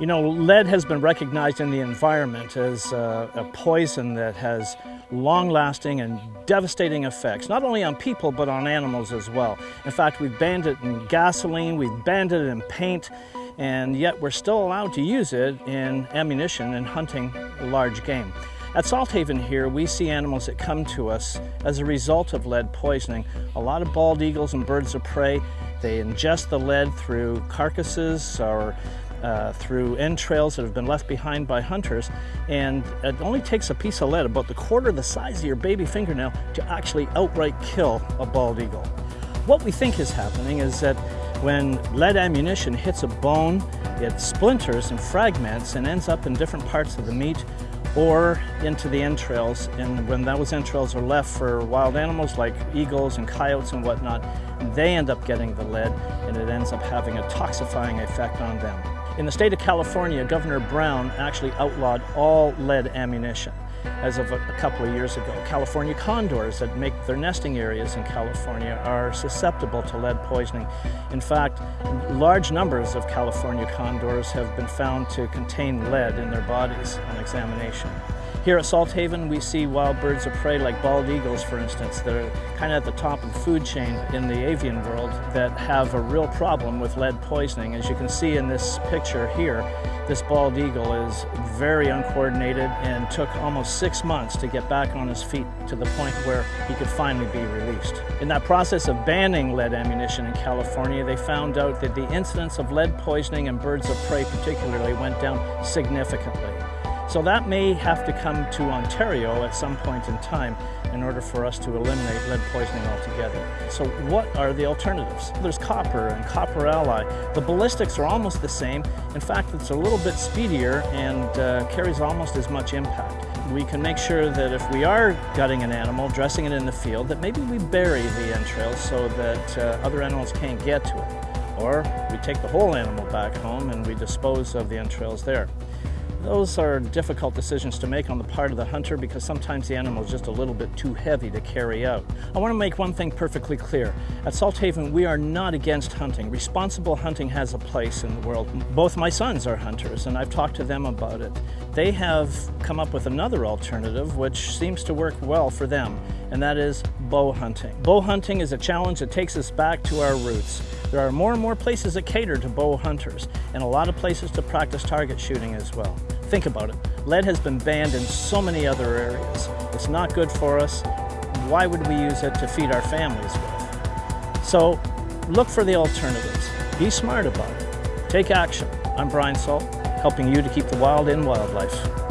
You know, lead has been recognized in the environment as a, a poison that has long-lasting and devastating effects, not only on people, but on animals as well. In fact, we've banned it in gasoline, we've banned it in paint, and yet we're still allowed to use it in ammunition and hunting large game. At Salthaven here, we see animals that come to us as a result of lead poisoning. A lot of bald eagles and birds of prey, they ingest the lead through carcasses or uh, through entrails that have been left behind by hunters and it only takes a piece of lead about the quarter the size of your baby fingernail to actually outright kill a bald eagle. What we think is happening is that when lead ammunition hits a bone, it splinters and fragments and ends up in different parts of the meat or into the entrails. And when those entrails are left for wild animals like eagles and coyotes and whatnot, they end up getting the lead and it ends up having a toxifying effect on them. In the state of California, Governor Brown actually outlawed all lead ammunition as of a, couple of years ago. California condors that make their nesting areas in California are susceptible to lead poisoning. In fact, large numbers of California condors have been found to contain lead in their bodies on examination. Here at Salthaven, we see wild birds of prey like bald eagles, for instance, that are kind of at the top of the food chain in the avian world that have a real problem with lead poisoning. As you can see in this picture here, this bald eagle is very uncoordinated and took almost six months to get back on his feet to the point where he could finally be released. In that process of banning lead ammunition in California, they found out that the incidence of lead poisoning in birds of prey particularly went down significantly. So that may have to come to Ontario at some point in time in order for us to eliminate lead poisoning altogether. So what are the alternatives? There's copper and copper alloy. The ballistics are almost the same. In fact, it's a little bit speedier and uh, carries almost as much impact. We can make sure that if we are gutting an animal, dressing it in the field, that maybe we bury the entrails so that uh, other animals can't get to it. Or we take the whole animal back home and we dispose of the entrails there. Those are difficult decisions to make on the part of the hunter because sometimes the animal is just a little bit too heavy to carry out. I want to make one thing perfectly clear. At Salthaven, we are not against hunting. Responsible hunting has a place in the world. Both my sons are hunters and I've talked to them about it. They have come up with another alternative which seems to work well for them, and that is bow hunting. Bow hunting is a challenge that takes us back to our roots. There are more and more places that cater to bow hunters, and a lot of places to practice target shooting as well. Think about it. Lead has been banned in so many other areas. It's not good for us. Why would we use it to feed our families with? So look for the alternatives. Be smart about it. Take action. I'm Brian Salt, helping you to keep the wild in wildlife.